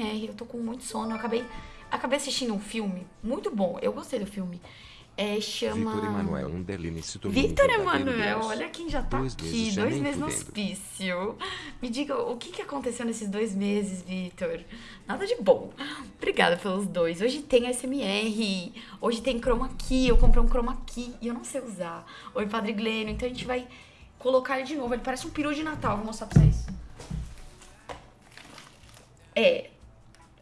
SMR. Eu tô com muito sono. Eu acabei, acabei assistindo um filme muito bom. Eu gostei do filme. É, chama. Vitor Emanuel Vitor um verdadeiro Emanuel, olha quem já tá Dois aqui, meses dois meses no hospício. Me diga, o que, que aconteceu nesses dois meses, Vitor? Nada de bom. Obrigada pelos dois. Hoje tem SMR, hoje tem chroma key, eu comprei um chroma key e eu não sei usar. Oi, Padre Glênio, então a gente vai colocar ele de novo. Ele parece um peru de Natal, vou mostrar pra vocês. É,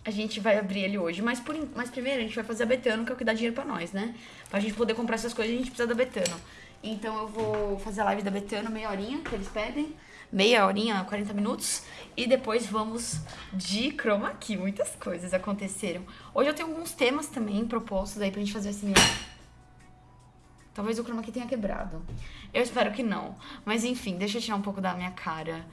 a gente vai abrir ele hoje, mas, por, mas primeiro a gente vai fazer a Betano, que é o que dá dinheiro pra nós, né? Pra gente poder comprar essas coisas, a gente precisa da Betano. Então eu vou fazer a live da Betano, meia horinha, que eles pedem. Meia horinha, 40 minutos. E depois vamos de chroma key. Muitas coisas aconteceram. Hoje eu tenho alguns temas também propostos aí pra gente fazer assim. Talvez o chroma key tenha quebrado. Eu espero que não. Mas enfim, deixa eu tirar um pouco da minha cara.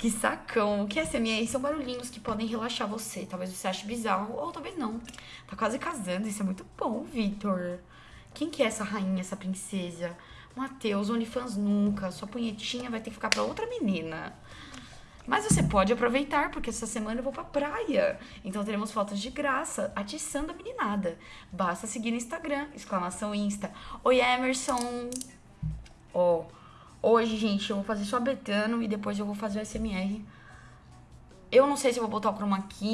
Que sacão. O que é SMR? São barulhinhos que podem relaxar você. Talvez você ache bizarro, ou talvez não. Tá quase casando, isso é muito bom, Vitor. Quem que é essa rainha, essa princesa? Matheus, OnlyFans nunca. Sua punhetinha vai ter que ficar pra outra menina. Mas você pode aproveitar, porque essa semana eu vou pra praia. Então teremos fotos de graça, atiçando a meninada. Basta seguir no Instagram, exclamação Insta. Oi, Emerson. Ó, hoje, gente, eu vou fazer só betano e depois eu vou fazer o SMR. Eu não sei se eu vou botar o chroma key